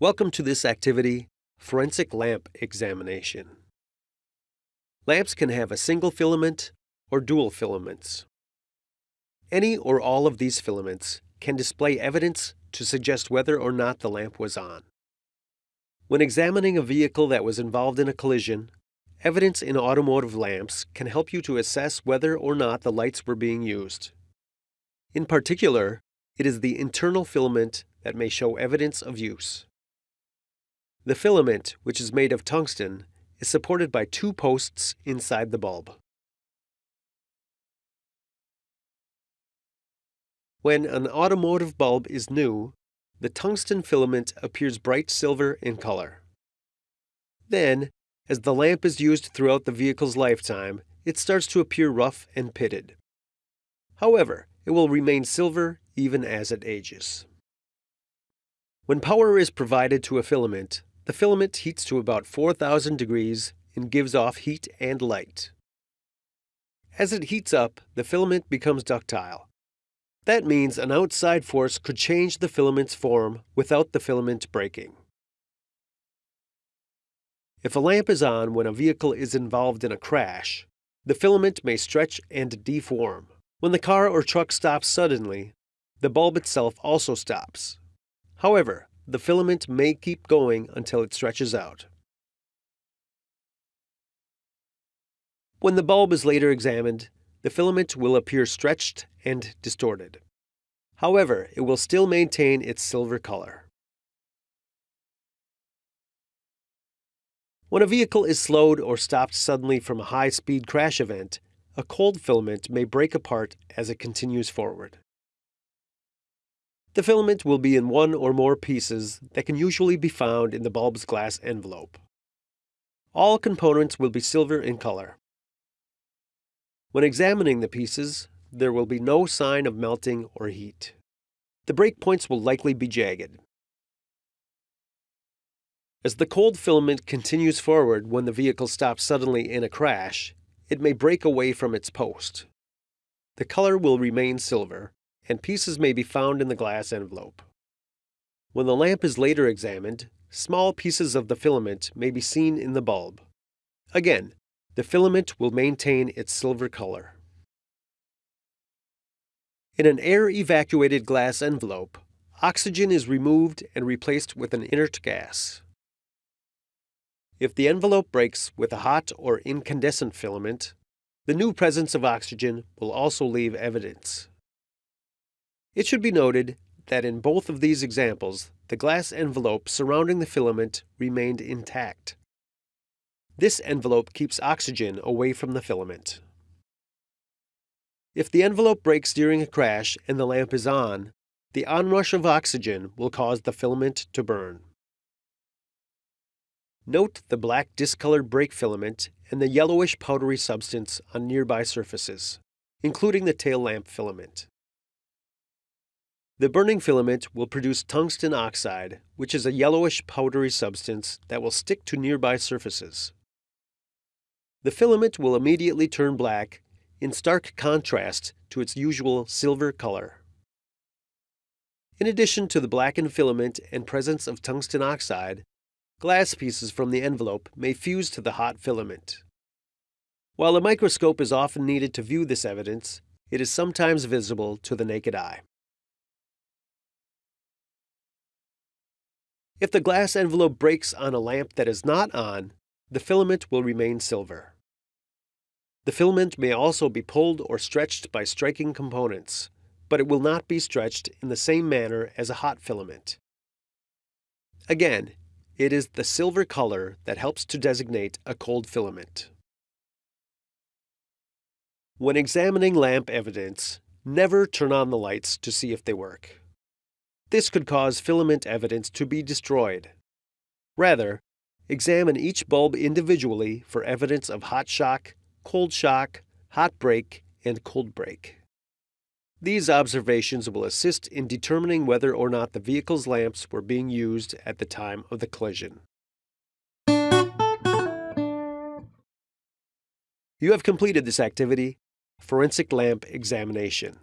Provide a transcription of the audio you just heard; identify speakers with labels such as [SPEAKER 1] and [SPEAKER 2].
[SPEAKER 1] Welcome to this activity, Forensic Lamp Examination. Lamps can have a single filament or dual filaments. Any or all of these filaments can display evidence to suggest whether or not the lamp was on. When examining a vehicle that was involved in a collision, evidence in automotive lamps can help you to assess whether or not the lights were being used. In particular, it is the internal filament that may show evidence of use. The filament, which is made of tungsten, is supported by two posts inside the bulb. When an automotive bulb is new, the tungsten filament appears bright silver in color. Then, as the lamp is used throughout the vehicle's lifetime, it starts to appear rough and pitted. However, it will remain silver even as it ages. When power is provided to a filament, the filament heats to about 4000 degrees and gives off heat and light. As it heats up, the filament becomes ductile, that means an outside force could change the filament's form without the filament breaking. If a lamp is on when a vehicle is involved in a crash, the filament may stretch and deform. When the car or truck stops suddenly, the bulb itself also stops. However, the filament may keep going until it stretches out. When the bulb is later examined, the filament will appear stretched and distorted. However, it will still maintain its silver color. When a vehicle is slowed or stopped suddenly from a high-speed crash event, a cold filament may break apart as it continues forward. The filament will be in one or more pieces that can usually be found in the bulb's glass envelope. All components will be silver in color. When examining the pieces, there will be no sign of melting or heat. The breakpoints will likely be jagged. As the cold filament continues forward when the vehicle stops suddenly in a crash, it may break away from its post. The color will remain silver, and pieces may be found in the glass envelope. When the lamp is later examined, small pieces of the filament may be seen in the bulb. Again, the filament will maintain its silver color. In an air-evacuated glass envelope, oxygen is removed and replaced with an inert gas. If the envelope breaks with a hot or incandescent filament, the new presence of oxygen will also leave evidence. It should be noted that in both of these examples, the glass envelope surrounding the filament remained intact. This envelope keeps oxygen away from the filament. If the envelope breaks during a crash and the lamp is on, the onrush of oxygen will cause the filament to burn. Note the black discolored brake filament and the yellowish powdery substance on nearby surfaces, including the tail lamp filament. The burning filament will produce tungsten oxide, which is a yellowish powdery substance that will stick to nearby surfaces. The filament will immediately turn black in stark contrast to its usual silver color. In addition to the blackened filament and presence of tungsten oxide, glass pieces from the envelope may fuse to the hot filament. While a microscope is often needed to view this evidence, it is sometimes visible to the naked eye. If the glass envelope breaks on a lamp that is not on, the filament will remain silver. The filament may also be pulled or stretched by striking components, but it will not be stretched in the same manner as a hot filament. Again, it is the silver color that helps to designate a cold filament. When examining lamp evidence, never turn on the lights to see if they work. This could cause filament evidence to be destroyed. Rather, examine each bulb individually for evidence of hot shock, cold shock, hot break, and cold break. These observations will assist in determining whether or not the vehicle's lamps were being used at the time of the collision. You have completed this activity, Forensic Lamp Examination.